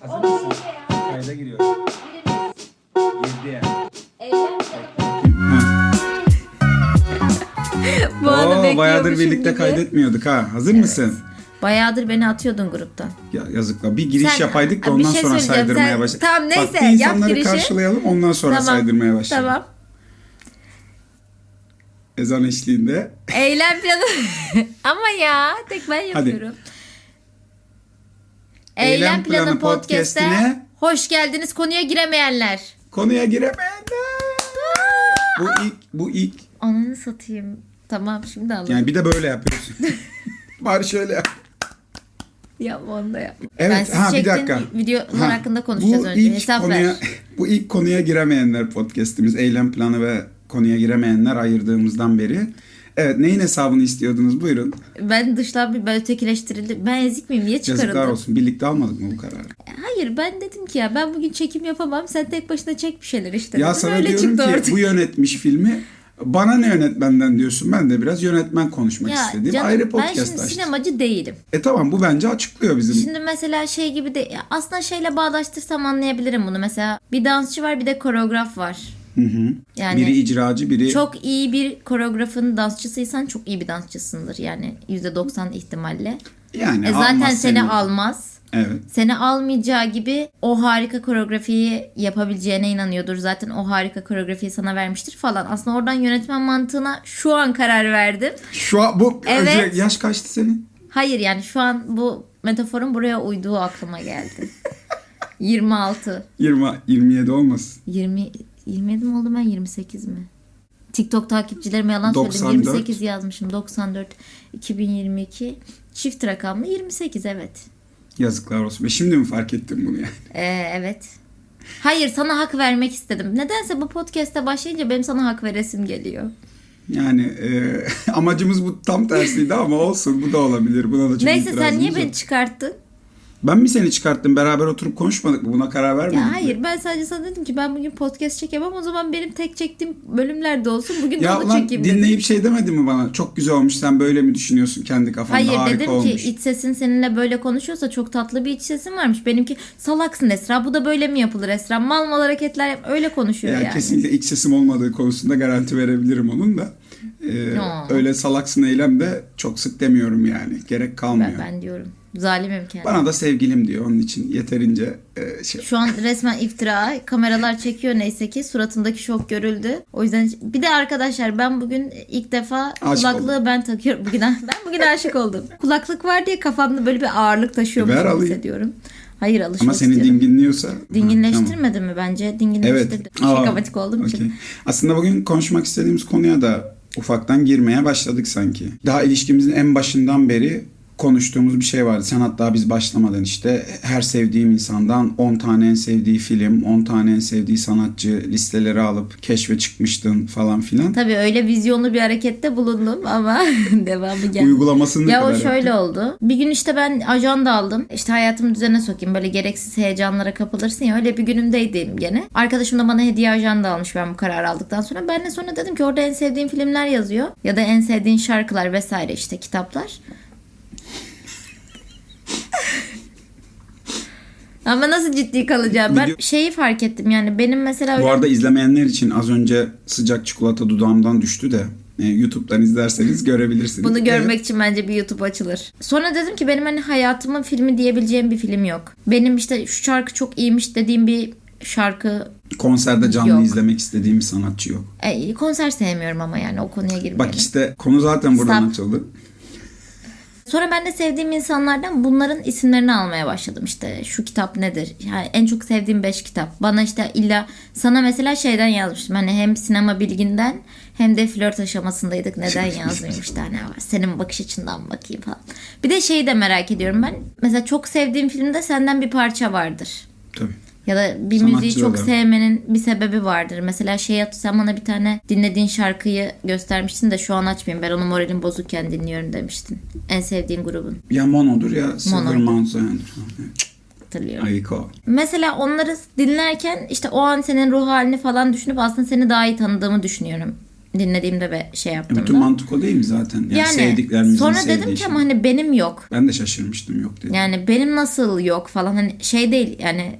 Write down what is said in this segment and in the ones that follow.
Hazır mısın? Kayda giriyorum. Girdi. Bu Oo, bayağıdır bekliyormuşum birlikte gibi. kaydetmiyorduk ha. Hazır mısın? Bayağıdır beni atıyordun gruptan. Ya yazıklar. Bir giriş Sen- yapaydık da bir ondan şey sonra söyleyeceğim. saydırmaya Sen- başladık. Tamam, neyse, Bak, bir yap insanları girişi. karşılayalım ondan sonra Tamam. saydırmaya başlayalım. Tamam. Ezan eşliğinde. Eylem planı. Ama ya tek ben yapıyorum. Eylem, planı, podcast'ine hoş geldiniz konuya giremeyenler. Konuya giremeyenler. bu ilk, bu ilk. Ananı satayım. Tamam şimdi anladım. Yani bir de böyle yapıyorsun. Bari şöyle yap. Yapma onu da yapma. Evet, ben siz ha, bir dakika. videolar Ha, hakkında konuşacağız bu önce. ilk Hesap konuya, ver. Bu ilk konuya giremeyenler podcast'imiz. Eylem planı ve konuya giremeyenler ayırdığımızdan beri. Evet neyin hesabını istiyordunuz buyurun. Ben dışlanmış, ben ötekileştirildim. Ben ezik miyim? Niye Yazıklar çıkarıldım? olsun. Birlikte almadık mı bu kararı? Hayır ben dedim ki ya ben bugün çekim yapamam. Sen tek başına çek bir şeyler işte. Ya dedim. sana Öyle diyorum ki ortaya. bu yönetmiş filmi bana ne yönetmenden diyorsun. Ben de biraz yönetmen konuşmak Ya istediğim canım, ayrı ben podcast şimdi açtım. sinemacı değilim. E tamam bu bence açıklıyor bizim. Şimdi mesela şey gibi de aslında şeyle bağdaştırsam anlayabilirim bunu. Mesela bir dansçı var bir de koreograf var. Hı hı. Yani biri icracı biri çok iyi bir koreografın dansçısıysan çok iyi bir dansçısındır yani %90 ihtimalle. yani E zaten seni seni. almaz. Evet. Seni almayacağı gibi o harika koreografiyi yapabileceğine inanıyordur. Zaten o harika koreografiyi sana vermiştir falan. Aslında oradan yönetmen mantığına şu an karar verdim. Şu an bu Evet. yaş kaçtı senin? Hayır yani şu an bu metaforun buraya uyduğu aklıma geldi. 26. 20 27 olmasın. 20 27 mi oldu ben 28 mi? TikTok takipçilerime yalan 94. söyledim. 28 yazmışım. 94 2022 çift rakamlı 28 evet. Yazıklar olsun. Ve şimdi mi fark ettin bunu yani? Ee, evet. Hayır sana hak vermek istedim. Nedense bu podcast'te başlayınca benim sana hak veresim geliyor. Yani e, amacımız bu tam tersiydi ama olsun bu da olabilir. Buna da çok Neyse sen niye yok. beni çıkarttın? Ben mi seni çıkarttım? Beraber oturup konuşmadık mı? Buna karar vermedik Ya mi? hayır ben sadece sana dedim ki ben bugün podcast çekemem o zaman benim tek çektiğim bölümlerde olsun. Bugün de Ya onu lan çekeyim dedim. dinleyip şey demedi mi bana? Çok güzel olmuş sen böyle mi düşünüyorsun kendi kafanda Hayır harika dedim olmuş. ki iç sesin seninle böyle konuşuyorsa çok tatlı bir iç sesin varmış. Benimki salaksın Esra bu da böyle mi yapılır Esra? Mal mal hareketler yap öyle konuşuyor yani, yani. kesinlikle iç sesim olmadığı konusunda garanti verebilirim onun da. Ee, No. öyle salaksın eylem de çok sık demiyorum yani. Gerek kalmıyor. Ben, ben diyorum. Zalimim kendim. Bana da sevgilim diyor. Onun için yeterince e, şey. Şu an resmen iftira. Kameralar çekiyor neyse ki. Suratındaki şok görüldü. O yüzden bir de arkadaşlar ben bugün ilk defa Aşık kulaklığı oldum. ben takıyorum. Bugün ben bugün aşık oldum. Kulaklık var diye kafamda böyle bir ağırlık taşıyormuşum alayım. hissediyorum. Hayır alışmak Ama seni istiyorum. dinginliyorsa. Ha, tamam. Dinginleştirmedi mi bence? Dinginleştirdi. Evet. Aa, Şakamatik olduğum için. okey. Aslında bugün konuşmak istediğimiz konuya da ufaktan girmeye başladık sanki. Daha ilişkimizin en başından beri konuştuğumuz bir şey vardı. Sen hatta biz başlamadan işte her sevdiğim insandan 10 tane en sevdiği film, 10 tane en sevdiği sanatçı listeleri alıp keşfe çıkmıştın falan filan. Tabii öyle vizyonlu bir harekette bulundum ama devamı geldi. Uygulamasını Ya o şöyle yaptın? oldu. Bir gün işte ben ajanda aldım. İşte hayatımı düzene sokayım. Böyle gereksiz heyecanlara kapılırsın ya. Öyle bir günümdeydim gene. Arkadaşım da bana hediye ajanda almış ben bu kararı aldıktan sonra. Ben de sonra dedim ki orada en sevdiğin filmler yazıyor. Ya da en sevdiğin şarkılar vesaire işte kitaplar. Ama nasıl ciddi kalacağım? Ben Video- şeyi fark ettim yani benim mesela Bu öyle arada izlemeyenler için az önce sıcak çikolata dudağımdan düştü de e, YouTube'dan izlerseniz görebilirsiniz. Bunu görmek için bence bir YouTube açılır. Sonra dedim ki benim hani hayatımın filmi diyebileceğim bir film yok. Benim işte şu şarkı çok iyiymiş dediğim bir şarkı Konserde canlı Yok. izlemek istediğim bir sanatçı yok. e, konser sevmiyorum ama yani o konuya girmeyelim. Bak işte konu zaten buradan Stop. açıldı. Sonra ben de sevdiğim insanlardan bunların isimlerini almaya başladım. İşte şu kitap nedir? Yani en çok sevdiğim 5 kitap. Bana işte illa sana mesela şeyden yazmıştım. Hani hem sinema bilginden hem de flört aşamasındaydık. Neden yazmayayım işte hani var. Senin bakış açından bakayım falan. Bir de şeyi de merak ediyorum ben. Mesela çok sevdiğim filmde senden bir parça vardır. Tabii. Ya da bir Sanatçı müziği çok olarak. sevmenin bir sebebi vardır. Mesela şey sen bana bir tane dinlediğin şarkıyı göstermiştin de şu an açmayayım. Ben onu moralim bozukken dinliyorum demiştin. En sevdiğin grubun. Ya Mono'dur ya Mono. Mountain'dur. Hatırlıyorum. Ayiko. Mesela onları dinlerken işte o an senin ruh halini falan düşünüp aslında seni daha iyi tanıdığımı düşünüyorum. dinlediğimde ve şey E, yaptığımda. bütün mantık o değil mi zaten? Yani, sevdiklerimizin sonra dedim ki şey. ama hani benim yok. Ben de şaşırmıştım yok dedim. Yani benim nasıl yok falan hani şey değil yani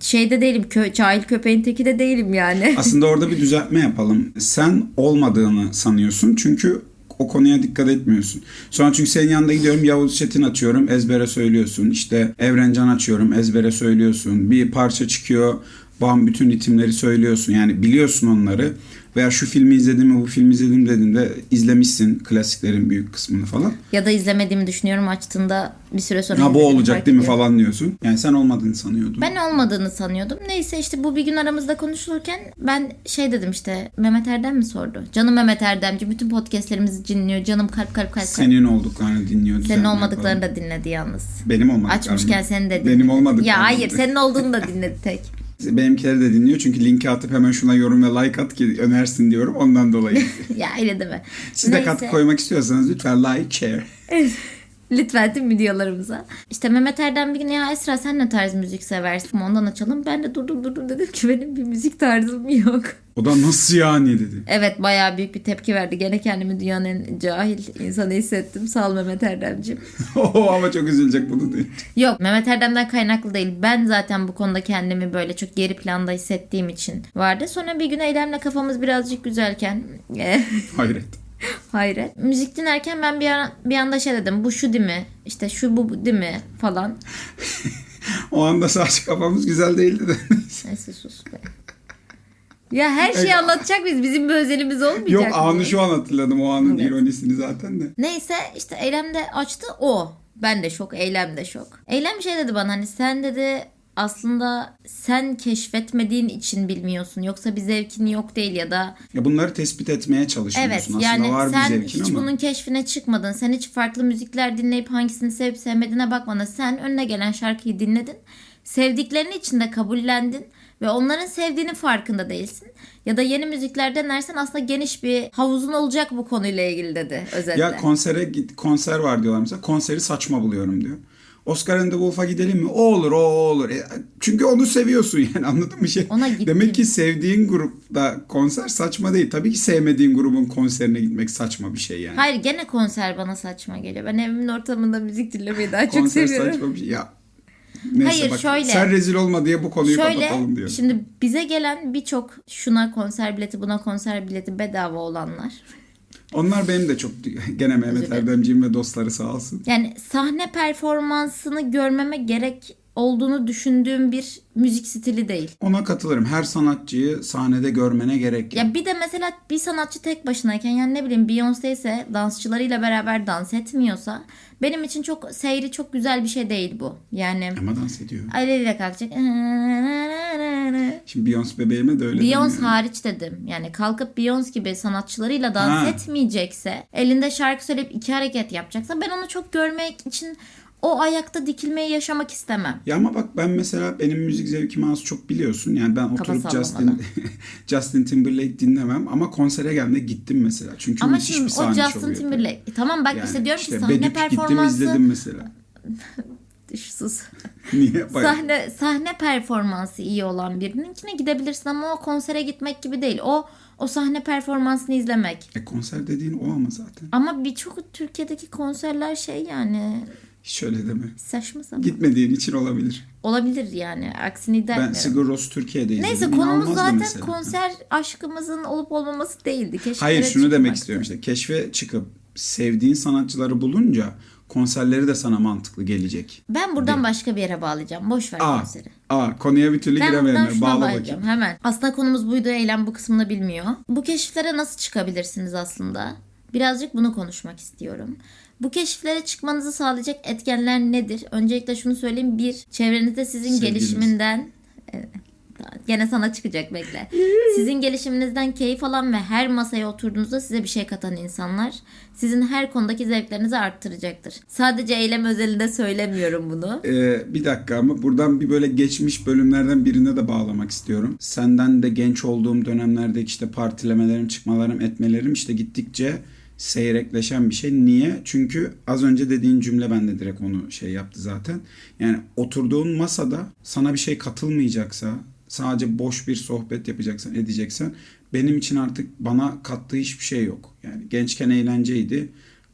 şeyde değilim kö cahil köpeğin teki de değilim yani. Aslında orada bir düzeltme yapalım. Sen olmadığını sanıyorsun çünkü o konuya dikkat etmiyorsun. Sonra çünkü senin yanında gidiyorum Yavuz Çetin açıyorum ezbere söylüyorsun. İşte Evrencan açıyorum ezbere söylüyorsun. Bir parça çıkıyor bam bütün ritimleri söylüyorsun. Yani biliyorsun onları. Veya şu filmi izledim mi bu filmi izledim dediğinde izlemişsin klasiklerin büyük kısmını falan. ya da izlemediğimi düşünüyorum açtığında bir süre sonra Ha bu olacak değil mi ediyorum. falan diyorsun. Yani sen olmadığını sanıyordun. Ben olmadığını sanıyordum. Neyse işte bu bir gün aramızda konuşulurken ben şey dedim işte Mehmet Erdem mi sordu? Canım Mehmet Erdemci bütün podcastlerimizi dinliyor. Canım kalp kalp kalp. Senin olduklarını dinliyor. Senin olmadıklarını yapalım. da dinledi yalnız. Benim olmadıklarını. Açmışken seni de dinledi. Benim olmadıklarını. Ya hayır senin olduğunu da dinledi tek. Benimkileri de dinliyor çünkü linki atıp hemen şuna yorum ve like at ki önersin diyorum ondan dolayı. ya öyle deme. Siz de Neyse. katkı koymak istiyorsanız lütfen like, share. Lütfen tüm videolarımıza. İşte Mehmet Erdem bir gün ya Esra sen ne tarz müzik seversin? Ondan açalım. Ben de durdum durdum dedim ki benim bir müzik tarzım yok. O da nasıl yani dedi. Evet bayağı büyük bir tepki verdi. Gene kendimi dünyanın en cahil insanı hissettim. Sağ ol Mehmet Erdemciğim. Oo, ama çok üzülecek bunu değil. Yok Mehmet Erdem'den kaynaklı değil. Ben zaten bu konuda kendimi böyle çok geri planda hissettiğim için vardı. Sonra bir gün Eylem'le kafamız birazcık güzelken Hayret. Hayret. Müzik dinlerken ben bir, an, bir anda şey dedim. Bu şu değil mi? İşte şu bu değil mi? Falan. O anda sadece kafamız güzel değildi de. Neyse sus be. Ya her şeyi Evet. anlatacak biz. Bizim bir özelimiz olmayacak Yok anı şu an hatırladım o anın Evet. ironisini zaten de. Neyse işte Eylem de açtı o. Ben de şok, Eylem de şok. Eylem şey dedi bana hani sen dedi aslında sen keşfetmediğin için bilmiyorsun. Yoksa bir zevkin yok değil ya da Ya bunları tespit etmeye çalışıyorsun. evet Aslında yani var sen bir zevkin hiç ama. bunun keşfine çıkmadın. Sen hiç farklı müzikler dinleyip hangisini sevip sevmediğine bakmadın. Sen önüne gelen şarkıyı dinledin. Sevdiklerini içinde kabullendin ve onların sevdiğinin farkında değilsin. Ya da yeni müzikler denersen aslında geniş bir havuzun olacak bu konuyla ilgili dedi özetle. Ya konsere git konser var diyorlar mesela. Konseri saçma buluyorum diyor. Oscar and the Wolf'a gidelim mi? O olur, o olur. E, çünkü onu seviyorsun yani anladın mı şey? Ona gittim. Demek ki sevdiğin grupta konser saçma değil. Tabii ki sevmediğin grubun konserine gitmek saçma bir şey yani. Hayır gene konser bana saçma geliyor. Ben evimin ortamında müzik dinlemeyi daha çok konser seviyorum. saçma bir şey. Ya Neyse Hayır, bak şöyle. sen rezil olma diye bu konuyu Şöyle kapatalım diyorum. şimdi bize gelen birçok şuna konser bileti buna konser bileti bedava olanlar. Onlar benim de çok gene Mehmet. Erdemciğim ve dostları sağ olsun. Yani sahne performansını görmeme gerek olduğunu düşündüğüm bir müzik stili değil. Ona katılırım. Her sanatçıyı sahnede görmene gerek yok. Ya bir de mesela bir sanatçı tek başınayken yani ne bileyim Beyoncé ise dansçılarıyla beraber dans etmiyorsa benim için çok seyri çok güzel bir şey değil bu. Yani Ama dans ediyor. aileyle kalkacak. Şimdi Beyoncé bebeğime de öyle Beyoncé hariç dedim. Yani kalkıp Beyoncé gibi sanatçılarıyla dans Ha. etmeyecekse, elinde şarkı söyleyip iki hareket yapacaksa ben onu çok görmek için o ayakta dikilmeyi yaşamak istemem. Ya ama bak ben mesela benim müzik zevkimi az çok biliyorsun. Yani ben Kafa oturup Justin. Justin Timberlake dinlemem ama konsere geldiğinde gittim mesela. Çünkü Ama müthiş şimdi bir o sahne Justin şovu yapıyor. Timberlake. E Tamam bak Yani işte diyorum işte ki sahne Bedük gittim performansı izledim mesela. Sus. Niye? Bayağı. Sahne sahne performansı iyi olan birininkine gidebilirsin ama o konsere gitmek gibi değil. O o sahne performansını izlemek. E, konser dediğin o ama zaten. Ama birçok Türkiye'deki konserler şey yani Hiç öyle deme. saçma sapan. Gitmediğin için olabilir. Olabilir yani. Aksini iddia Ben. Sigur Ros'u Türkiye'de izledim. Neyse konumuz zaten mesela. konser aşkımızın olup olmaması değildi. Keşke Hayır şunu demek istiyorum işte. Keşfe çıkıp sevdiğin sanatçıları bulunca konserleri de sana mantıklı gelecek. Ben buradan başka bir yere bağlayacağım. Boş ver Aa, konseri. aa konuya bir türlü Ben giremeyenler. Bağla bakayım. hemen. Aslında konumuz buydu. Eylem bu kısmını bilmiyor. Bu keşiflere nasıl çıkabilirsiniz aslında? Birazcık bunu konuşmak istiyorum. Bu keşiflere çıkmanızı sağlayacak etkenler nedir? Öncelikle şunu söyleyeyim. Bir, çevrenizde sizin Sevgiliniz. gelişiminden... Evet, Gene sana çıkacak bekle. Sizin gelişiminizden keyif alan ve her masaya oturduğunuzda size bir şey katan insanlar sizin her konudaki zevklerinizi arttıracaktır. Sadece eylem özelinde söylemiyorum bunu. Ee, bir dakika ama buradan bir böyle geçmiş bölümlerden birine de bağlamak istiyorum. Senden de genç olduğum dönemlerde işte partilemelerim, çıkmalarım, etmelerim işte gittikçe seyrekleşen bir şey. Niye? Çünkü az önce dediğin cümle bende direkt onu şey yaptı zaten. Yani oturduğun masada sana bir şey katılmayacaksa, sadece boş bir sohbet yapacaksan, edeceksen benim için artık bana kattığı hiçbir şey yok. Yani gençken eğlenceydi.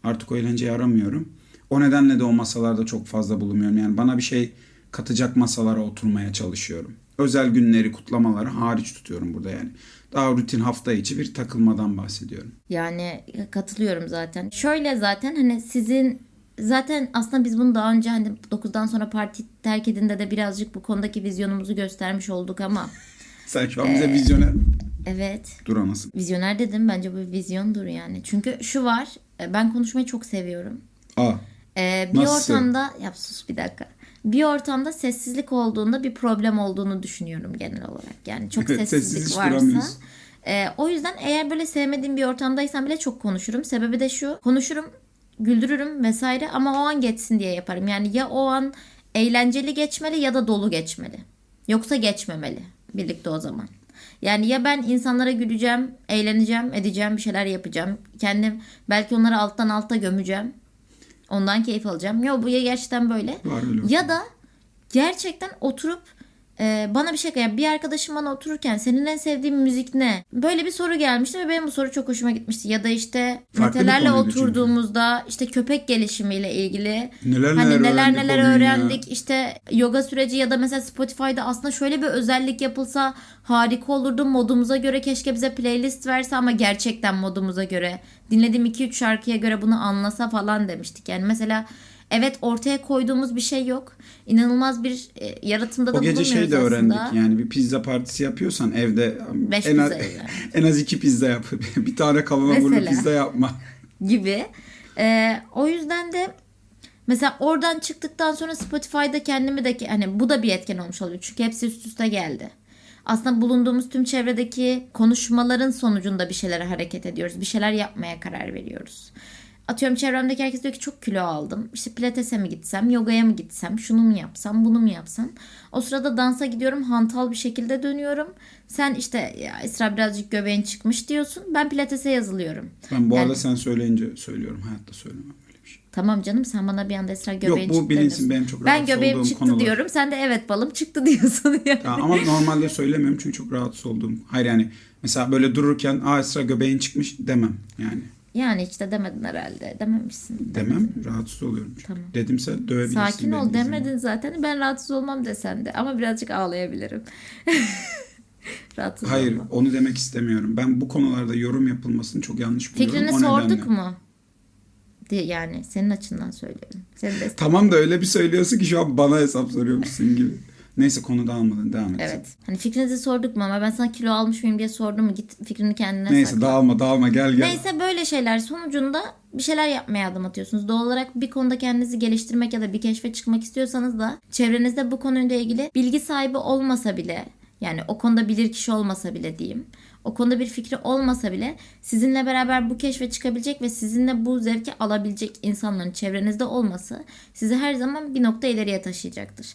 Artık o eğlenceyi aramıyorum. O nedenle de o masalarda çok fazla bulunmuyorum. Yani bana bir şey katacak masalara oturmaya çalışıyorum. Özel günleri, kutlamaları hariç tutuyorum burada yani. Daha rutin hafta içi bir takılmadan bahsediyorum. Yani katılıyorum zaten. Şöyle zaten hani sizin zaten aslında biz bunu daha önce hani 9'dan sonra parti terk edinde de birazcık bu konudaki vizyonumuzu göstermiş olduk ama Sen şu an bize vizyoner evet dur anasın. vizyoner dedim bence bu vizyondur yani. Çünkü şu var e, ben konuşmayı çok seviyorum. Aa, Ee, bir Nasıl? ortamda yap sus bir dakika. Bir ortamda sessizlik olduğunda bir problem olduğunu düşünüyorum genel olarak. Yani çok Evet, sessizlik sessiz varsa. e, o yüzden eğer böyle sevmediğim bir ortamdaysam bile çok konuşurum. Sebebi de şu. Konuşurum, güldürürüm vesaire ama o an geçsin diye yaparım. Yani ya o an eğlenceli geçmeli ya da dolu geçmeli. Yoksa geçmemeli birlikte o zaman. Yani ya ben insanlara güleceğim, eğleneceğim, edeceğim, bir şeyler yapacağım. Kendim belki onları alttan alta gömeceğim. Ondan keyif alacağım. Yo bu ya gerçekten böyle. Var Ya da gerçekten oturup e, bana bir şey yani bir arkadaşım bana otururken senin en sevdiğin müzik ne? Böyle bir soru gelmişti ve benim bu soru çok hoşuma gitmişti. Ya da işte Farklı Metelerle konuydu çünkü. oturduğumuzda işte köpek gelişimiyle ilgili Neler hani neler neler öğrendik neler gün ya. öğrendik. İşte yoga süreci ya da mesela Spotify'da aslında şöyle bir özellik yapılsa harika olurdu. Modumuza göre keşke bize playlist verse ama gerçekten modumuza göre. Dinlediğim 2-3 şarkıya göre bunu anlasa falan demiştik. Yani mesela evet ortaya koyduğumuz bir şey yok. İnanılmaz bir e, yaratımda da O gece şey de öğrendik aslında. yani bir pizza partisi yapıyorsan evde Beş en az, en az iki pizza yap. bir tane burada Mesela. pizza yapma. gibi. Ee, o yüzden de mesela oradan çıktıktan sonra Spotify'da kendimi de hani bu da bir etken olmuş oluyor. Çünkü hepsi üst üste geldi. Aslında bulunduğumuz tüm çevredeki konuşmaların sonucunda bir şeylere hareket ediyoruz. Bir şeyler yapmaya karar veriyoruz. Atıyorum çevremdeki herkes diyor ki çok kilo aldım. İşte pilatese mi gitsem, yogaya mı gitsem, şunu mu yapsam, bunu mu yapsam. O sırada dansa gidiyorum, hantal bir şekilde dönüyorum. Sen işte ya Esra birazcık göbeğin çıkmış diyorsun. Ben pilatese yazılıyorum. Ben bu Yani- arada sen söyleyince söylüyorum. Hayatta söylemem böyle bir şey. Tamam canım sen bana bir anda Esra göbeğin bu çıktı bilinsin, benim çok Ben göbeğim çıktı konular. diyorum. Sen de evet balım çıktı diyorsun yani. Ya ama normalde söylemiyorum çünkü çok rahatsız olduğum. Hayır yani mesela böyle dururken aa Esra göbeğin çıkmış demem yani. Yani de demedin herhalde. Dememişsin. Demem rahatsız oluyorum. çünkü. Tamam. Dedimse dövebilirsin. Sakin ol demedin var. zaten. Ben rahatsız olmam desen de. Ama birazcık ağlayabilirim. rahatsız Hayır olmam. onu demek istemiyorum. Ben bu konularda yorum yapılmasını çok yanlış buluyorum. Fikrini O sorduk nedenle. mu? Yani senin açından söylüyorum. Senin de Tamam da öyle bir söylüyorsun ki şu an bana hesap soruyormuşsun gibi. Neyse konu dağılmadan devam et. Evet. Hani fikrinizi sorduk mu ama ben sana kilo almış mıyım diye sordum mu? Git fikrini kendine Neyse sakla. dağılma dağılma gel gel. Neyse böyle şeyler sonucunda bir şeyler yapmaya adım atıyorsunuz. Doğal olarak bir konuda kendinizi geliştirmek ya da bir keşfe çıkmak istiyorsanız da çevrenizde bu konuyla ilgili bilgi sahibi olmasa bile yani o konuda bilir kişi olmasa bile diyeyim. O konuda bir fikri olmasa bile sizinle beraber bu keşfe çıkabilecek ve sizinle bu zevki alabilecek insanların çevrenizde olması sizi her zaman bir nokta ileriye taşıyacaktır.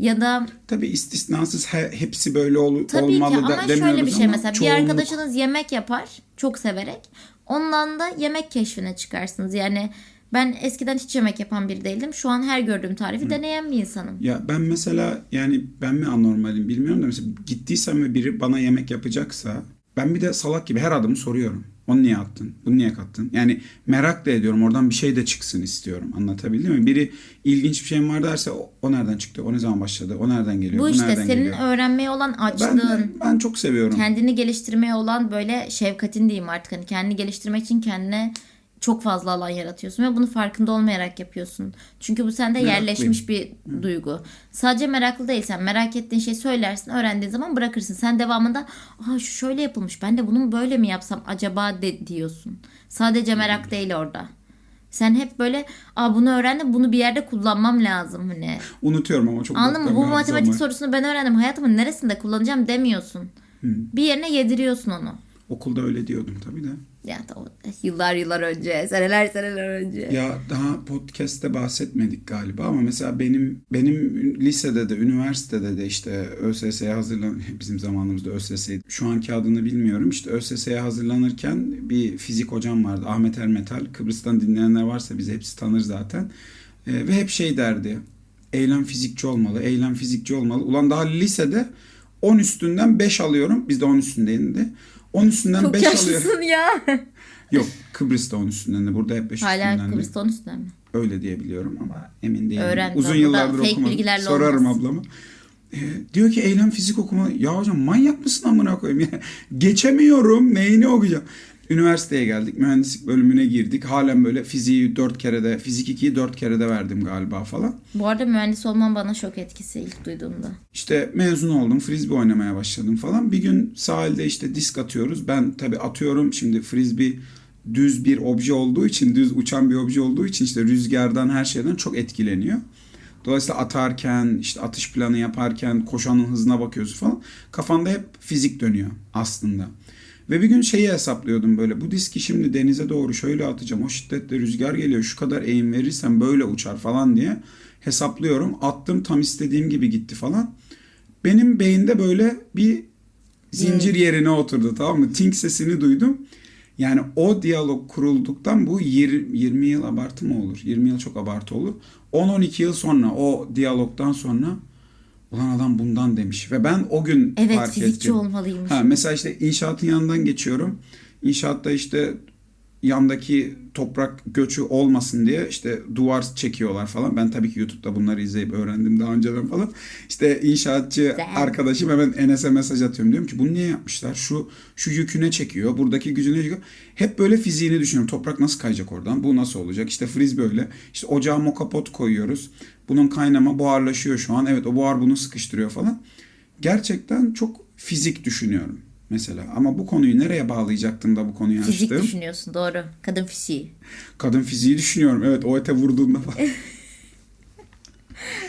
Ya da Tabii istisnasız he- hepsi böyle ol, Tabii olmalı ki da ama şöyle bir şey mesela bir çoğunluk- arkadaşınız yemek yapar çok severek ondan da yemek keşfine çıkarsınız. Yani ben eskiden hiç yemek yapan biri değildim. Şu an her gördüğüm tarifi deneyen bir insanım. Ya ben mesela yani ben mi anormalim bilmiyorum da mesela gittiysem ve biri bana yemek yapacaksa ben bir de salak gibi her adımı soruyorum. Onu niye attın? Bunu niye kattın? Yani merak da ediyorum. Oradan bir şey de çıksın istiyorum. Anlatabildim mi? Biri ilginç bir şeyim var derse o, o nereden çıktı? O ne zaman başladı? O nereden geliyor? Bu işte nereden senin geliyor? öğrenmeye olan Ben, açlığın, ben çok seviyorum. kendini geliştirmeye olan böyle şefkatin diyeyim artık. Hani kendini geliştirmek için kendine çok fazla alan yaratıyorsun ve bunu farkında olmayarak yapıyorsun. Çünkü bu sende yerleşmiş bir duygu. Sadece meraklı değilsen merak ettiğin şeyi söylersin, öğrendiğin zaman bırakırsın. Sen devamında "Aa şu şöyle yapılmış. Ben de bunu böyle mi yapsam acaba de diyorsun. Sadece merak değil orada. Sen hep böyle Aa bunu öğrendim, bunu bir yerde kullanmam lazım hani. Unutuyorum ama çok Anladın mı? Bu matematik var. sorusunu ben öğrendim. Hayatımın neresinde kullanacağım demiyorsun. Bir yerine yediriyorsun onu. Okulda öyle diyordum tabii de. Yani o yıllar yıllar önce, seneler seneler önce. Ya daha podcast'te bahsetmedik galiba ama mesela benim benim lisede de üniversitede de işte ÖSS'ye hazırlan bizim zamanımızda ÖSS'ydi. Şu anki adını bilmiyorum. İşte ÖSS'ye hazırlanırken bir fizik hocam vardı. Ahmet Ermetal. Kıbrıs'tan dinleyenler varsa bizi hepsi tanır zaten. Ee, ve hep şey derdi. Eylem fizikçi olmalı, eylem fizikçi olmalı. Ulan daha lisede 10 üstünden 5 alıyorum. Bizde 10 üstündeydi. 10 üstünden Çok 5 alıyorum. yaşlısın ya. Yok Kıbrıs'ta 10 üstünden de. Burada hep 5 Hala üstünden de. Kıbrıs'ta onun üstünden mi? Öyle diye biliyorum ama emin değilim. Öğren, Uzun yıllardır okumadım. Sorarım olmaz. ablama. Ee, diyor ki eylem fizik okuma. Ya hocam manyak mısın amına koyayım ya. Geçemiyorum. Neyini okuyacağım? Üniversiteye geldik. Mühendislik bölümüne girdik. Halen böyle fiziği 4 kere de, fizik 2'yi 4 kere de verdim galiba falan. Bu arada mühendis olman bana şok etkisi ilk duyduğumda. İşte mezun oldum. Frisbee oynamaya başladım falan. Bir gün sahilde işte disk atıyoruz. Ben tabii atıyorum. Şimdi frisbee düz bir obje olduğu için, düz uçan bir obje olduğu için işte rüzgardan her şeyden çok etkileniyor. Dolayısıyla atarken, işte atış planı yaparken, koşanın hızına bakıyorsun falan. Kafanda hep fizik dönüyor aslında. Ve bir gün şeyi hesaplıyordum böyle. Bu diski şimdi denize doğru şöyle atacağım. O şiddetle rüzgar geliyor. Şu kadar eğim verirsem böyle uçar falan diye hesaplıyorum. Attım tam istediğim gibi gitti falan. Benim beyinde böyle bir zincir yerine oturdu tamam mı? Tink sesini duydum. Yani o diyalog kurulduktan bu 20, 20 yıl abartı mı olur? 20 yıl çok abartı olur. 10-12 yıl sonra o diyalogdan sonra ulan adam bundan demiş. Ve ben o gün Evet fark fizikçi ettim. olmalıymış. Ha, mesela işte inşaatın yanından geçiyorum. İnşaatta işte yandaki toprak göçü olmasın diye işte duvar çekiyorlar falan. Ben tabii ki YouTube'da bunları izleyip öğrendim daha önceden falan. İşte inşaatçı arkadaşım hemen Enes'e mesaj atıyorum. Diyorum ki bunu niye yapmışlar? Şu şu yüküne çekiyor. Buradaki gücüne çekiyor. Hep böyle fiziğini düşünüyorum. Toprak nasıl kayacak oradan? Bu nasıl olacak? İşte frisbee öyle. İşte ocağa mokapot koyuyoruz. Bunun kaynama buharlaşıyor şu an. Evet o buhar bunu sıkıştırıyor falan. Gerçekten çok fizik düşünüyorum mesela. Ama bu konuyu nereye bağlayacaktım da bu konuyu Fizik açtım? düşünüyorsun doğru. Kadın fiziği. Kadın fiziği düşünüyorum. Evet o ete vurduğunda falan.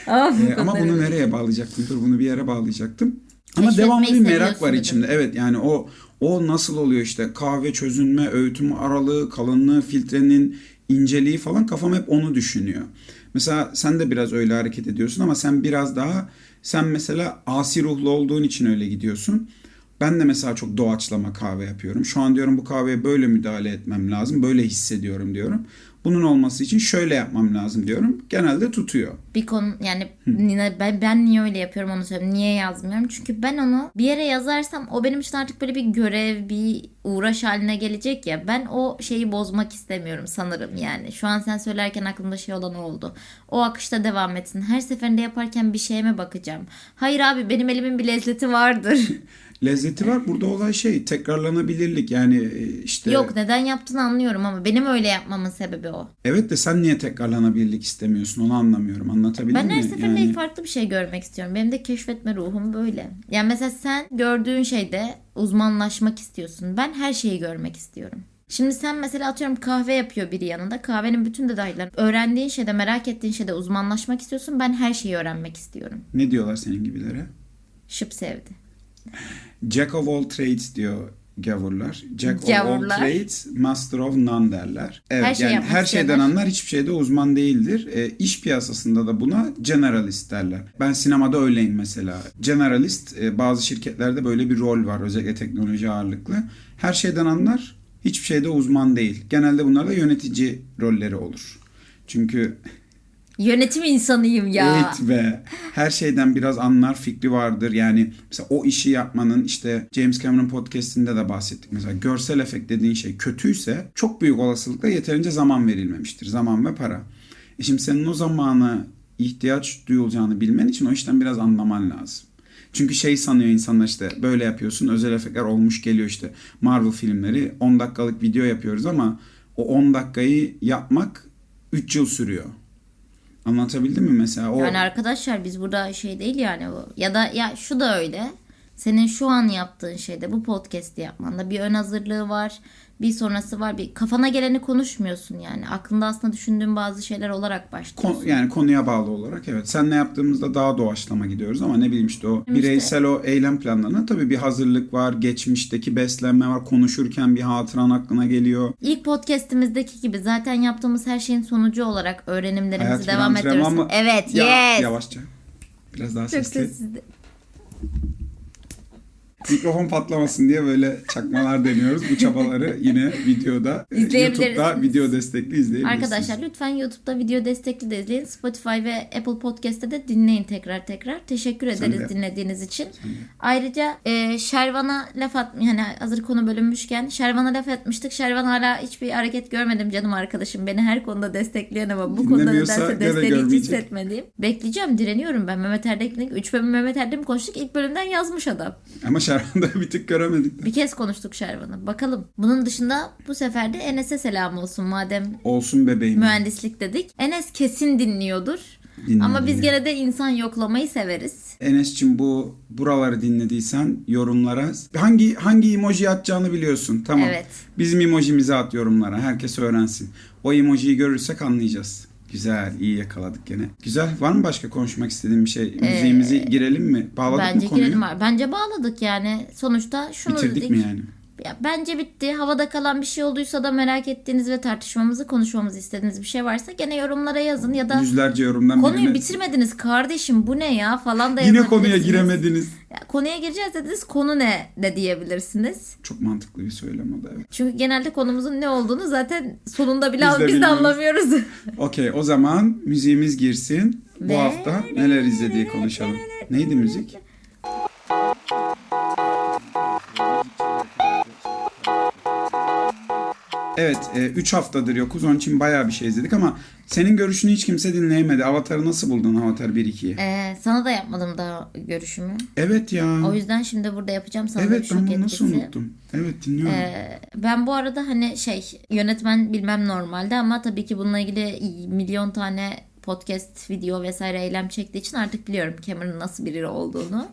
Aa, bu Ee, ama bunu nereye bağlayacaktım? Dur bunu bir yere bağlayacaktım. Ama Keşfetmeyi devamlı bir merak var dedim. içimde. Evet yani o o nasıl oluyor işte kahve çözünme, öğütüm aralığı, kalınlığı, filtrenin inceliği falan kafam hep onu düşünüyor. Mesela sen de biraz öyle hareket ediyorsun ama sen biraz daha sen mesela asi ruhlu olduğun için öyle gidiyorsun. Ben de mesela çok doğaçlama kahve yapıyorum. Şu an diyorum bu kahveye böyle müdahale etmem lazım. Böyle hissediyorum diyorum. Bunun olması için şöyle yapmam lazım diyorum. Genelde tutuyor. bir konu yani yine ben, ben niye öyle yapıyorum onu söyleyeyim. Niye yazmıyorum? Çünkü ben onu bir yere yazarsam o benim için artık böyle bir görev, bir uğraş haline gelecek ya. Ben o şeyi bozmak istemiyorum sanırım yani. Şu an sen söylerken aklımda şey olan oldu. O akışta devam etsin. Her seferinde yaparken bir şeye mi bakacağım? Hayır abi benim elimin bir lezzeti vardır. Lezzeti var. Burada olay şey tekrarlanabilirlik yani e, işte. Yok neden yaptığını anlıyorum ama benim öyle yapmamın sebebi o. Evet de sen niye tekrarlanabilirlik istemiyorsun onu anlamıyorum. Anlatabildim Ben mi? her seferinde Yani- farklı bir şey görmek istiyorum. Benim de keşfetme ruhum böyle. Yani mesela sen gördüğün şeyde uzmanlaşmak istiyorsun. Ben her şeyi görmek istiyorum. Şimdi sen mesela atıyorum kahve yapıyor biri yanında. Kahvenin bütün detaylarını öğrendiğin şeyde, merak ettiğin şeyde uzmanlaşmak istiyorsun. Ben her şeyi öğrenmek istiyorum. Ne diyorlar senin gibilere? Şıp sevdi. Jack of all trades diyor gavurlar. Jack of all Gavurlar. trades, master of none derler. Evet, Her şeyi yani her şeyden anlar hiçbir şeyde uzman değildir. E, iş piyasasında da buna generalist derler. Ben sinemada öyleyim mesela. Generalist e, bazı şirketlerde böyle bir rol var özellikle teknoloji ağırlıklı. Her şeyden anlar hiçbir şeyde uzman değil. Genelde bunlar da yönetici rolleri olur. Çünkü Yönetim insanıyım ya. Evet ve her şeyden biraz anlar fikri vardır. Yani mesela o işi yapmanın işte James Cameron podcast'inde de bahsettik. Mesela görsel efekt dediğin şey kötüyse çok büyük olasılıkla yeterince zaman verilmemiştir. Zaman ve para. E şimdi senin o zamana ihtiyaç duyulacağını bilmen için o işten biraz anlaman lazım. Çünkü şey sanıyor insanlar işte böyle yapıyorsun özel efektler olmuş geliyor işte Marvel filmleri 10 dakikalık video yapıyoruz ama o 10 dakikayı yapmak 3 yıl sürüyor. Anlatabildim mi mesela? O Yani arkadaşlar biz burada şey değil yani bu. Ya da ya şu da öyle. Senin şu an yaptığın şeyde bu podcast'i yapmanda bir ön hazırlığı var. Bir sonrası var. Bir kafana geleni konuşmuyorsun yani. Aklında aslında düşündüğün bazı şeyler olarak başlıyorsun. Kon- yani konuya bağlı olarak evet. Senle yaptığımızda daha doğaçlama gidiyoruz ama ne bileyim işte o İşte- bireysel o eylem planlarına tabii bir hazırlık var. Geçmişteki beslenme var. Konuşurken bir hatıran aklına geliyor. İlk podcast'imizdeki gibi zaten yaptığımız her şeyin sonucu olarak öğrenimlerimizi Hayat devam ettiriyoruz. mı? Evet, Ya- yes. Yavaşça. Biraz daha Çok sesli. Mikrofon patlamasın diye böyle çakmalar deniyoruz. Bu çabaları yine videoda e. YouTube'da video destekli izleyebilirsiniz. Arkadaşlar lütfen YouTube'da video destekli de izleyin. Spotify ve Apple Podcast'te de dinleyin tekrar tekrar. Teşekkür ederiz de. dinlediğiniz için. Ayrıca e, Şervan'a laf at yani hazır konu bölünmüşken Şervan'a laf etmiştik. Şervan hala hiçbir hareket görmedim canım arkadaşım. Beni her konuda destekleyen ama bu konuda nedense desteği hiç hissetmediğim. Bekleyeceğim direniyorum ben. Mehmet Erdek'le 3 bölüm Mehmet Erdek'le mi konuştuk? İlk bölümden yazmış adam. Ama Şerhan'da bir tık göremedik. Bir kez konuştuk Şervan'ı. Bakalım. Bunun dışında bu sefer de Enes'e selam olsun madem Olsun bebeğim. mühendislik dedik. Enes kesin dinliyordur. Dinliyor, Ama biz gene de insan yoklamayı severiz. Enes'cim bu buraları dinlediysen yorumlara hangi hangi emoji atacağını biliyorsun. Tamam. Evet. Bizim emojimizi at yorumlara. Herkes öğrensin. O emojiyi görürsek anlayacağız. Güzel, iyi yakaladık gene. Güzel. Var mı başka konuşmak istediğin bir şey? Müziğimizi girelim mi? Bağladık Bence mı konuyu? girelim. Bence bağladık yani. Sonuçta şunu Bitirdik dedik. mi yani? Ya bence bitti. Havada kalan bir şey olduysa da merak ettiğiniz ve tartışmamızı, konuşmamızı istediğiniz bir şey varsa gene yorumlara yazın ya da Yüzlerce yorumdan konuyu birine- bitirmediniz kardeşim bu ne ya falan da Yine konuya giremediniz. Ya, konuya gireceğiz dediniz konu ne de diyebilirsiniz. Çok mantıklı bir söylem o da evet. Çünkü genelde konumuzun ne olduğunu zaten sonunda bile Biz de biz de anlamıyoruz. Okey o zaman müziğimiz girsin. Bu hafta neler izlediği konuşalım. Neydi müzik? Evet 3 haftadır yokuz onun için bayağı bir şey izledik ama senin görüşünü hiç kimse dinleyemedi. Avatar'ı nasıl buldun Avatar 1-2'yi? Ee, sana da yapmadım daha görüşümü. Evet ya. O yüzden şimdi burada yapacağım sana da bir Evet şok ben bunu nasıl etkisi. unuttum. Evet dinliyorum. Ee, ben bu arada hani şey yönetmen bilmem normalde ama tabii ki bununla ilgili milyon tane podcast, video vesaire eylem çektiği için artık biliyorum Cameron'ın nasıl biri olduğunu.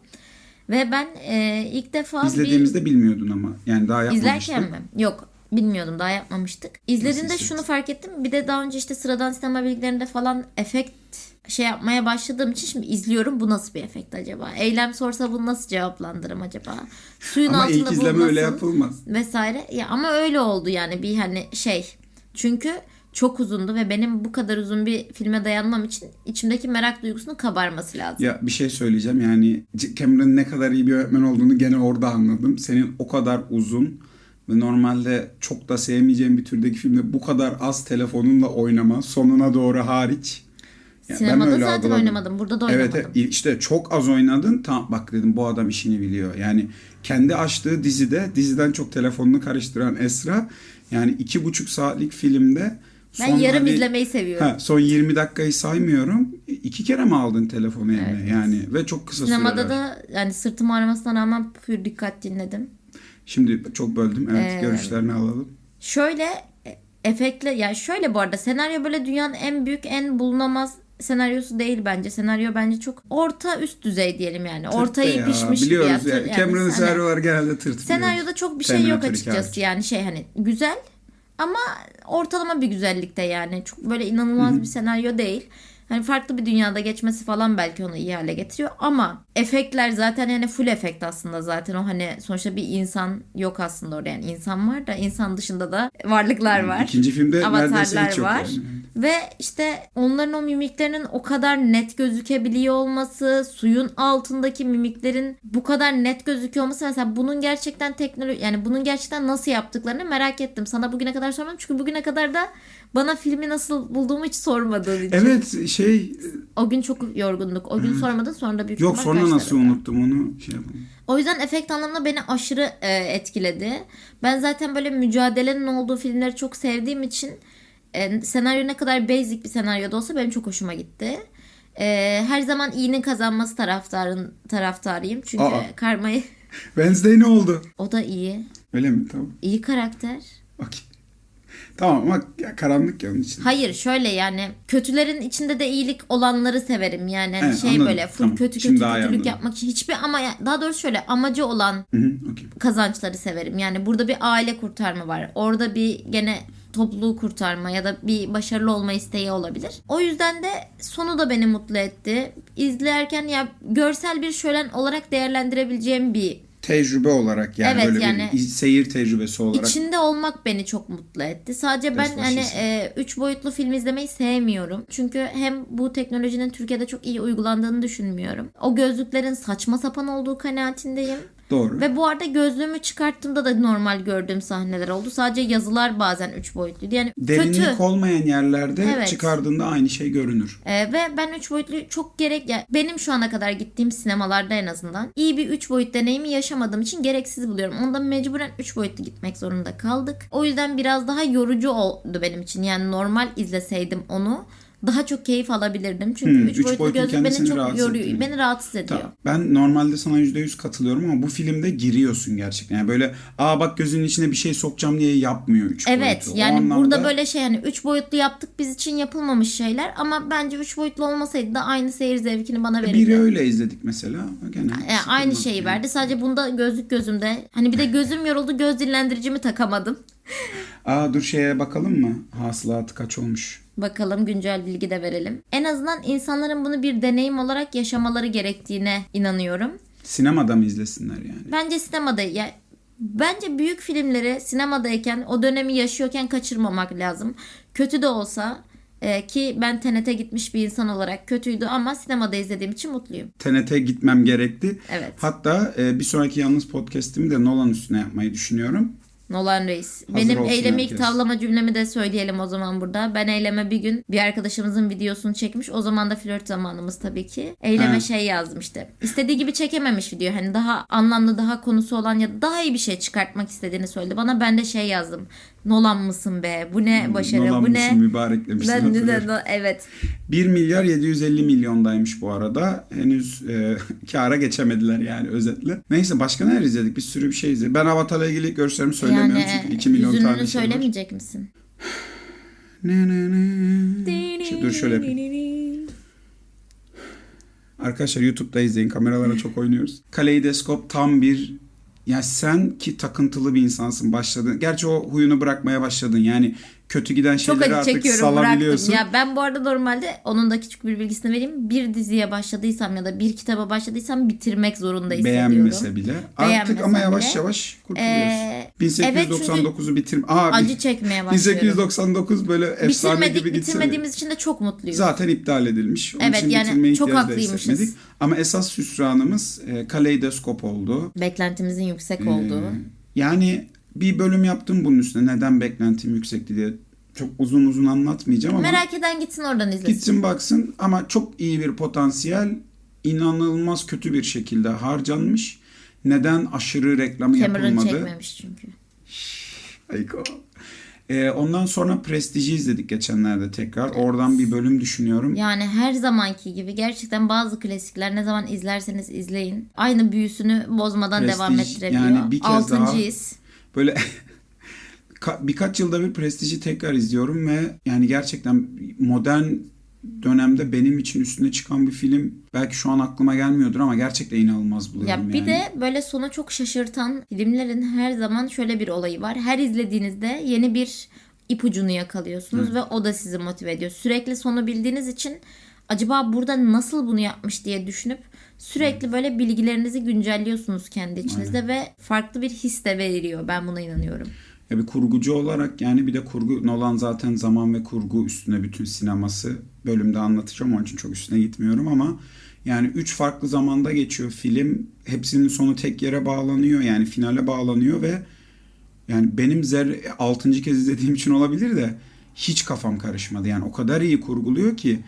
Ve ben e, ilk defa İzlediğimizde bilmiyordun ama. Yani daha bir yapmamıştık. izlerken mi? Yok bilmiyordum daha yapmamıştık. İzlediğimde şunu fark ettim. Bir de daha önce işte sıradan sinema bilgilerinde falan efekt şey yapmaya başladığım için şimdi izliyorum bu nasıl bir efekt acaba? Eylem sorsa bunu nasıl cevaplandırırım acaba? Suyun Ama altında ilk izleme öyle yapılmaz. vesaire. Ya ama öyle oldu yani bir hani şey. Çünkü çok uzundu ve benim bu kadar uzun bir filme dayanmam için içimdeki merak duygusunun kabarması lazım. Ya bir şey söyleyeceğim yani Cameron'ın ne kadar iyi bir öğretmen olduğunu gene orada anladım. Senin o kadar uzun ve normalde çok da sevmeyeceğim bir türdeki filmde bu kadar az telefonunla oynama sonuna doğru hariç. Ya ben Sinemada öyle zaten algıladım. oynamadım. Burada da oynamadım. Evet evet, işte çok az oynadın. Tamam bak dedim bu adam işini biliyor. Yani kendi açtığı dizide diziden çok telefonunu karıştıran Esra yani iki buçuk saatlik filmde Ben yarım hani- izlemeyi seviyorum. Ha, son 20 dakikayı saymıyorum. İki kere mi aldın telefonu eline yani ve çok kısa Sinemada süreler. da yani sırtım ağrımasına rağmen pür dikkat dinledim. Şimdi çok böldüm. Evet Ee, görüşlerini alalım. Şöyle e, efektle ya şöyle bu arada senaryo böyle dünyanın en büyük en bulunamaz senaryosu değil bence. Senaryo bence çok orta üst düzey diyelim yani. Ortayı Tırt ya, pişmiş Biliyoruz bir yani. yani. Cameron'ın hani genelde tırt. senaryoda çok bir şey yok açıkçası hikayesi. yani şey hani güzel ama ortalama bir güzellikte yani. Çok böyle inanılmaz bir senaryo değil. Hani farklı bir dünyada geçmesi falan belki onu iyi hale getiriyor ama efektler zaten yani full efekt aslında zaten o hani sonuçta bir insan yok aslında orada yani insan var da insan dışında da varlıklar var. İkinci filmde neredeyse Avatarlar hiç yok var. yani. Ve işte onların o mimiklerinin o kadar net gözükebiliyor olması, suyun altındaki mimiklerin bu kadar net gözüküyor olması mesela bunun gerçekten teknoloji yani bunun gerçekten nasıl yaptıklarını merak ettim. Sana bugüne kadar sormadım çünkü bugüne kadar da bana filmi nasıl bulduğumu hiç sormadığın için. Evet şey O gün çok yorgunduk. O gün sormadın sonra da büyük yok sonra nasıl daha. unuttum onu şey yapalım. O yüzden efekt anlamında beni aşırı e, etkiledi. Ben zaten böyle mücadelenin olduğu filmleri çok sevdiğim için e, senaryo ne kadar basic bir senaryo da olsa benim çok hoşuma gitti. E, her zaman iyinin kazanması taraftarın taraftarıyım. Çünkü Aa. karmayı Wednesday ne oldu? o da iyi. Öyle mi? Tamam. İyi karakter. Okey. Tamam ama karanlık ya onun için. Hayır şöyle yani kötülerin içinde de iyilik olanları severim yani Hani Evet, şey anladım. böyle full Tamam, kötü şimdi kötü kötülük yapmak için hiçbir ama daha doğrusu şöyle amacı olan Hı hı, okey. kazançları severim. Yani burada bir aile kurtarma var. Orada bir gene topluluğu kurtarma ya da bir başarılı olma isteği olabilir. O yüzden de sonu da beni mutlu etti. İzlerken ya görsel bir şölen olarak değerlendirebileceğim bir Tecrübe olarak yani Evet, böyle yani- bir seyir tecrübesi olarak. İçinde olmak beni çok mutlu etti. Sadece ben Resmen hani e, üç boyutlu film izlemeyi sevmiyorum. Çünkü hem bu teknolojinin Türkiye'de çok iyi uygulandığını düşünmüyorum. O gözlüklerin saçma sapan olduğu kanaatindeyim. Doğru. Ve bu arada gözlüğümü çıkarttığımda da normal gördüğüm sahneler oldu. Sadece yazılar bazen 3 boyutluydu. Yani Derinlik kötü. olmayan yerlerde Evet. çıkardığında aynı şey görünür. Ee, ve ben 3 boyutlu çok gerek ya benim şu ana kadar gittiğim sinemalarda en azından iyi bir 3 boyut deneyimi yaşamadığım için gereksiz buluyorum. Onda mecburen 3 boyutlu gitmek zorunda kaldık. O yüzden biraz daha yorucu oldu benim için. Yani normal izleseydim onu daha çok keyif alabilirdim. Çünkü Hmm, 3 üç boyutlu boyutun gözlük beni çok rahatsız yoruyor. ettiğini. Beni rahatsız ediyor. Tamam. Ben normalde sana %100 katılıyorum ama bu filmde giriyorsun gerçekten. Yani böyle aa bak gözünün içine bir şey sokacağım diye yapmıyor 3 Evet boyutlu. O yani anlamda burada böyle şey hani 3 boyutlu yaptık biz için yapılmamış şeyler ama bence 3 boyutlu olmasaydı da aynı seyir zevkini bana verirdi. biri öyle izledik mesela. Gene Yani E, aynı şeyi yani. verdi. Sadece bunda gözlük gözümde. Hani bir de gözüm yoruldu. Göz dinlendiricimi takamadım. Aa dur şeye bakalım mı? Hasılatı kaç olmuş? Bakalım güncel bilgi de verelim. En azından insanların bunu bir deneyim olarak yaşamaları gerektiğine inanıyorum. Sinemada mı izlesinler yani? Bence sinemada ya bence büyük filmleri sinemadayken o dönemi yaşıyorken kaçırmamak lazım. Kötü de olsa e, ki ben TNT gitmiş bir insan olarak kötüydü ama sinemada izlediğim için mutluyum. TNT gitmem gerekti. Evet. Hatta e, bir sonraki yalnız podcast'imi de Nolan üstüne yapmayı düşünüyorum. Nolan Reis. Hazır Benim olsun eylemi herkes. ilk tavlama cümlemi de söyleyelim o zaman burada. Ben eyleme bir gün bir arkadaşımızın videosunu çekmiş. O zaman da flört zamanımız tabii ki. Eyleme Ha. şey yazdım işte. İstediği gibi çekememiş video. Hani daha anlamlı, daha konusu olan ya da daha iyi bir şey çıkartmak istediğini söyledi. Bana ben de şey yazdım. Nolan mısın be? Bu ne başarı? Hmm, Nolan bu ne? mübarek demiştin. Ben de, hatırlıyorum. de- evet. 1 milyar 750 milyondaymış bu arada. Henüz e, kâra geçemediler yani özetle. Neyse başka neler izledik? Bir sürü bir şey izledik. Ben Avatar'la ilgili görüşlerimi söylemiyorum Yani çünkü 2 milyon tane şey var. söylemeyecek misin? Ne ne ne. Şey, dur şöyle yapayım. Arkadaşlar YouTube'da izleyin. Kameralara çok oynuyoruz. Kaleidoskop tam bir ya sen ki takıntılı bir insansın başladın. Gerçi o huyunu bırakmaya başladın. Yani kötü giden Çok şeyleri acı artık çekiyorum bıraktım. salabiliyorsun. Ya ben bu arada normalde onun da küçük bir bilgisini vereyim. Bir diziye başladıysam ya da bir kitaba başladıysam bitirmek zorunda hissediyorum. Beğenmese bile. Artık Beğenmesen ama yavaş bile. yavaş kurtuluyorsun. Ee, 1899'u bitir. Aa, Acı çekmeye başlıyorum. 1899 böyle efsane Bitirmedik, gibi gitse bitirmediğimiz için de çok mutluyuz. Zaten iptal edilmiş. Onun Evet, için yani çok haklıymışız. Ama esas hüsranımız e, kaleidoskop oldu. Beklentimizin yüksek Ee, olduğu. Yani bir bölüm yaptım bunun üstüne. Neden beklentim yüksekti diye. Çok uzun uzun anlatmayacağım ama Merak eden gitsin oradan izlesin. gitsin baksın ama çok iyi bir potansiyel inanılmaz kötü bir şekilde harcanmış. Neden aşırı reklamı Cameron yapılmadı? çekmemiş çünkü. Ayko. Ee, ondan sonra Prestige'i izledik geçenlerde tekrar. Oradan bir bölüm düşünüyorum. Yani her zamanki gibi gerçekten bazı klasikler ne zaman izlerseniz izleyin. Aynı büyüsünü bozmadan Prestige, devam ettirebiliyor. yani bir kez Altıncı daha- his. Böyle ka- birkaç yılda bir Prestige'i tekrar izliyorum ve yani gerçekten modern dönemde benim için üstüne çıkan bir film belki şu an aklıma gelmiyordur ama gerçekten inanılmaz buluyorum Ya bir yani. de böyle sonu çok şaşırtan filmlerin her zaman şöyle bir olayı var. Her izlediğinizde yeni bir ipucunu yakalıyorsunuz ve o da sizi motive ediyor. Sürekli sonu bildiğiniz için acaba burada nasıl bunu yapmış diye düşünüp sürekli böyle bilgilerinizi güncelliyorsunuz kendi içinizde ve farklı bir his de veriyor. Ben buna inanıyorum. Ya bir kurgucu olarak yani bir de kurgu Nolan zaten zaman ve kurgu üstüne bütün sineması bölümde anlatacağım onun için çok üstüne gitmiyorum ama yani üç farklı zamanda geçiyor film. Hepsinin sonu tek yere bağlanıyor yani finale bağlanıyor ve yani benim zer 6. kez izlediğim için olabilir de hiç kafam karışmadı. Yani o kadar iyi kurguluyor ki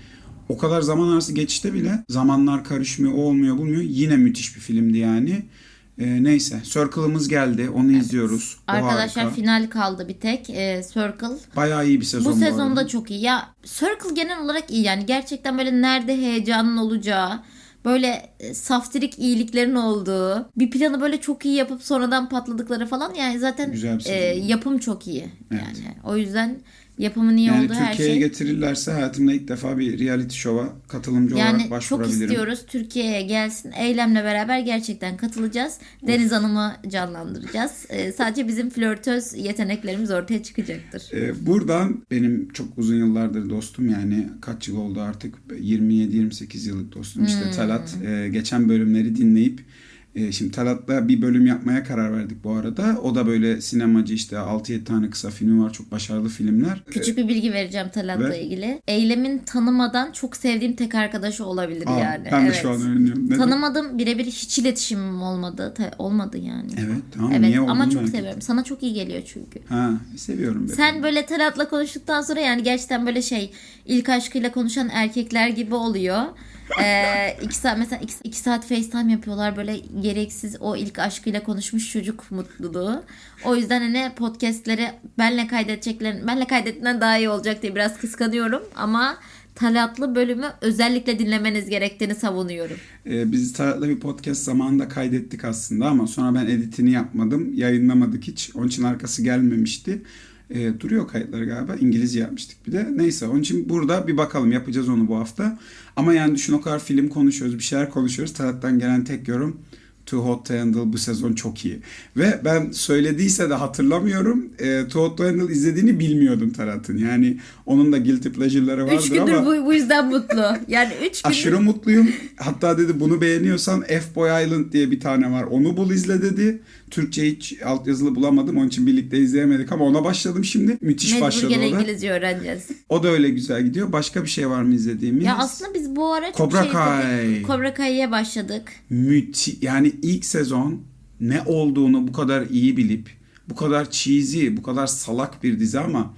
o kadar zaman arası geçişte bile zamanlar karışmıyor, o olmuyor, bulmuyor. Yine müthiş bir filmdi yani. Ee, neyse, Circle'ımız geldi. Onu izliyoruz. O Arkadaşlar harika. final kaldı bir tek. Ee, Circle. Bayağı iyi bir sezon Bu bu sezonda çok iyi. Ya Circle genel olarak iyi yani. Gerçekten böyle nerede heyecanın olacağı, böyle e, saftirik iyiliklerin olduğu, bir planı böyle çok iyi yapıp sonradan patladıkları falan yani zaten e, yapım çok iyi. Evet. Yani o yüzden yapımın iyi Yani olduğu her Türkiye'ye şey. getirirlerse hayatımda ilk defa bir reality show'a katılımcı olarak Yani çok başvurabilirim. istiyoruz Türkiye'ye gelsin. Eylemle beraber gerçekten katılacağız. Deniz Hanım'ı canlandıracağız. Ee, sadece bizim flörtöz yeteneklerimiz ortaya çıkacaktır. Ee, buradan benim çok uzun yıllardır dostum yani kaç yıl oldu artık 27-28 yıllık dostum Hmm. işte Talat e, geçen bölümleri dinleyip E, şimdi Talat'la bir bölüm yapmaya karar verdik bu arada. O da böyle sinemacı işte 6-7 tane kısa filmi var. Çok başarılı filmler. Küçük bir bilgi vereceğim Talat'la Ve- ilgili. Eylemin tanımadan çok sevdiğim tek arkadaşı olabilir Aa, yani. ben de evet. şu an öğreniyorum. Neden? Tanımadım birebir hiç iletişimim olmadı. Ta- olmadı yani. Evet tamam Evet niye ama çok ettim. seviyorum. Sana çok iyi geliyor çünkü. Ha seviyorum. be. Sen böyle Talat'la konuştuktan sonra yani gerçekten böyle şey ilk aşkıyla konuşan erkekler gibi oluyor. Ee, iki saat mesela iki, iki saat FaceTime yapıyorlar böyle gereksiz o ilk aşkıyla konuşmuş çocuk mutluluğu. O yüzden hani podcastleri benle kaydedeceklerin benle kaydettiğinden daha iyi olacak diye biraz kıskanıyorum ama Talatlı bölümü özellikle dinlemeniz gerektiğini savunuyorum. Ee, biz Talat'la bir podcast zamanında kaydettik aslında ama sonra ben editini yapmadım. Yayınlamadık hiç. Onun için arkası gelmemişti. Ee, duruyor kayıtları galiba. İngilizce yapmıştık bir de. Neyse onun için burada bir bakalım. Yapacağız onu bu hafta. Ama yani düşün o kadar film konuşuyoruz. Bir şeyler konuşuyoruz. Talat'tan gelen tek yorum Too Hot to Handle bu sezon çok iyi. Ve ben söylediyse de hatırlamıyorum. E, Too Hot to Handle izlediğini bilmiyordum Tarat'ın. Yani onun da guilty pleasure'ları vardır Üç gündür ama... bu, bu yüzden mutlu. Yani üç gündür Aşırı mutluyum. Hatta dedi bunu beğeniyorsan F-Boy Island diye bir tane var. Onu bul izle dedi. Türkçe hiç altyazılı bulamadım. Onun için birlikte izleyemedik ama ona başladım şimdi. Müthiş mecbur başladı gene o da. İngilizce öğreneceğiz. O da öyle güzel gidiyor. Başka bir şey var mı izlediğimiz? Ya aslında biz bu ara çok Cobra şey Kai. Cobra Kai'ye başladık. Müthi yani ilk sezon ne olduğunu bu kadar iyi bilip bu kadar cheesy, bu kadar salak bir dizi ama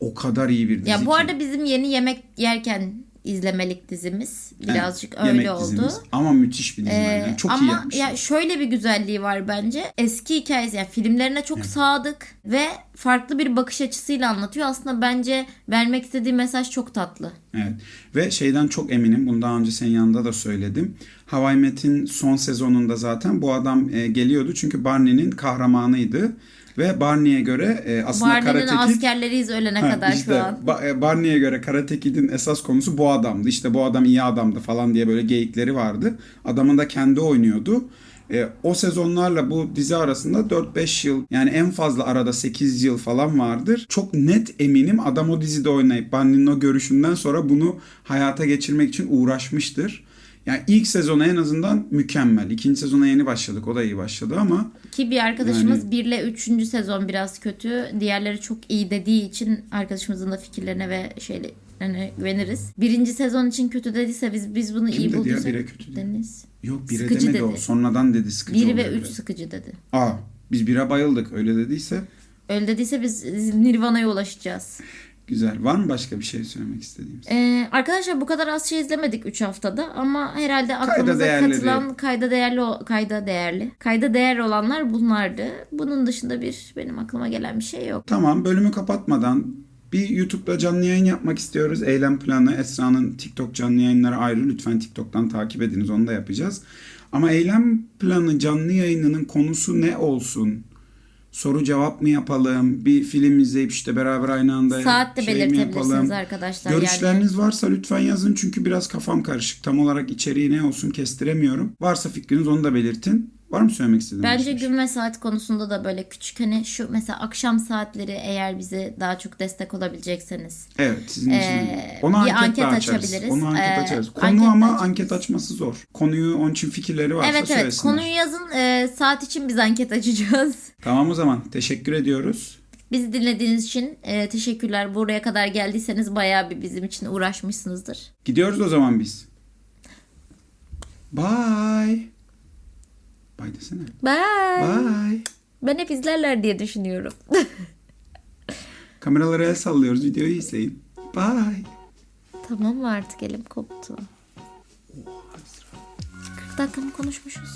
o kadar iyi bir dizi Ya bu ki. arada bizim yeni yemek yerken izlemelik dizimiz birazcık Evet, öyle oldu. dizimiz. Ama müthiş bir dizi Ee, bence. Çok iyi ama yapmışlar. ya şöyle bir güzelliği var bence. Eski hikayesi yani filmlerine çok sadık ve farklı bir bakış açısıyla anlatıyor. Aslında bence vermek istediği mesaj çok tatlı. Evet. Ve şeyden çok eminim. Bunu daha önce senin yanında da söyledim. Hawaii Met'in son sezonunda zaten bu adam e, geliyordu. Çünkü Barney'nin kahramanıydı. Ve Barney'e göre e, aslında Barney'nin Karate Kid... askerleriyiz ölene Ha, kadar işte şu an. Ba- e, Barney'e göre Karate Kid'in esas konusu bu adamdı. İşte bu adam iyi adamdı falan diye böyle geyikleri vardı. Adamın da kendi oynuyordu. E, o sezonlarla bu dizi arasında 4-5 yıl yani en fazla arada 8 yıl falan vardır. Çok net eminim adam o dizide oynayıp Barney'nin o görüşünden sonra bunu hayata geçirmek için uğraşmıştır. Yani ilk sezonu en azından mükemmel. İkinci sezona yeni başladık. O da iyi başladı ama Ki bir arkadaşımız Yani- 1 ile 3. sezon biraz kötü. Diğerleri çok iyi dediği için arkadaşımızın da fikirlerine ve şeylerine güveniriz. Birinci sezon için kötü dediyse biz biz bunu Kim iyi dedi ya bulduysak. bire kötü diye? Deniz. yok bire Sıkıcı demedi o. dedi. Sonradan dedi sıkıcı 1 ve oluyor 3 biraz. sıkıcı dedi. Aa biz bire bayıldık öyle dediyse Öyle dediyse biz Nirvana'ya ulaşacağız. Güzel. Var mı başka bir şey söylemek istediğimiz? Ee, arkadaşlar bu kadar az şey izlemedik 3 haftada ama herhalde aklımıza değerleri. katılan kayda değerli kayda değerli kayda değer olanlar bunlardı. Bunun dışında bir benim aklıma gelen bir şey yok. Tamam bölümü kapatmadan bir YouTube'da canlı yayın yapmak istiyoruz. Eylem planı Esra'nın TikTok canlı yayınları ayrı. Lütfen TikTok'tan takip ediniz onu da yapacağız. Ama eylem planı canlı yayınının konusu ne olsun? Soru cevap mı yapalım? Bir film izleyip işte beraber aynı anda Saat de şey belirtebilirsiniz arkadaşlar. Yani Görüşleriniz varsa lütfen yazın çünkü biraz kafam karışık. Tam olarak içeriği ne olsun kestiremiyorum. Varsa fikriniz onu da belirtin. Var mı söylemek istediğiniz? Bence bir şey? gün ve saat konusunda da böyle küçük hani şu mesela akşam saatleri eğer bize daha çok destek olabilecekseniz. Evet sizin için. Ee, Onu bir anket, anket açarız. açabiliriz. Onu anket Ee, açarız. Konu anket ama açarız. anket açması zor. Konuyu onun için fikirleri varsa evet evet söylesinler. konuyu yazın Ee, saat için biz anket açacağız. Tamam o zaman teşekkür ediyoruz. Bizi dinlediğiniz için e, teşekkürler. Buraya kadar geldiyseniz bayağı bir bizim için uğraşmışsınızdır. Gidiyoruz o zaman biz. Bye. Bye desene. Bye. Bye. Ben hep izlerler diye düşünüyorum. Kameralara el sallıyoruz. Videoyu izleyin. Bye. Tamam mı artık elim koptu. 40 dakika mı konuşmuşuz?